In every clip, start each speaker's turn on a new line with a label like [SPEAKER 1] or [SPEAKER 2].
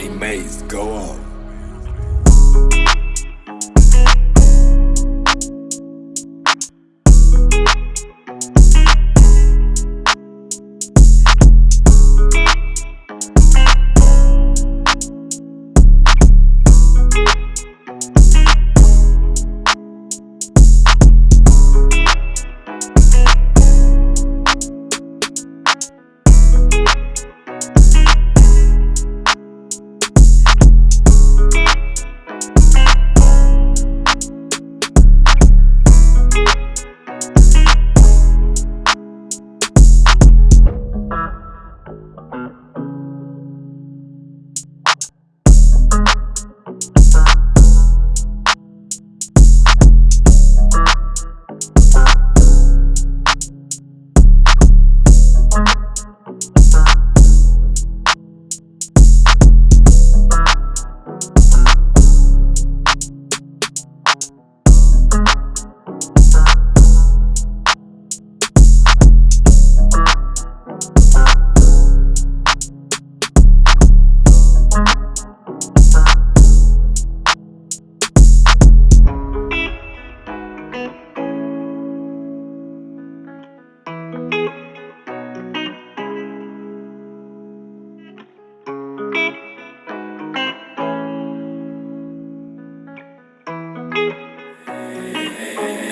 [SPEAKER 1] Hey, Maze, go on.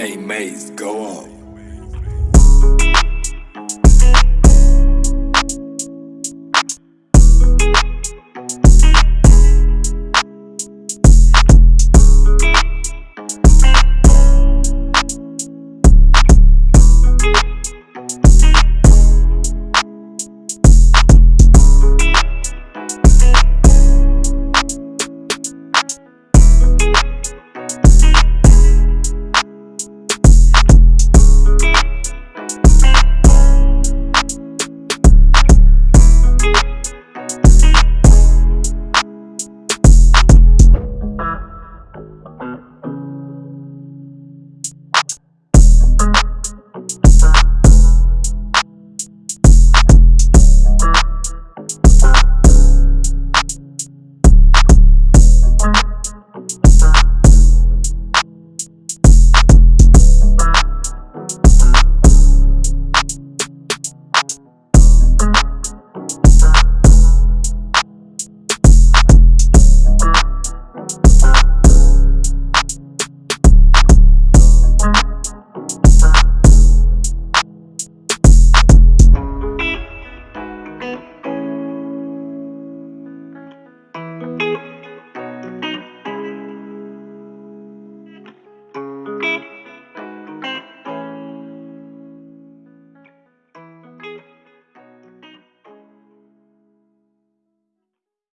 [SPEAKER 1] Hey, Maze, go on.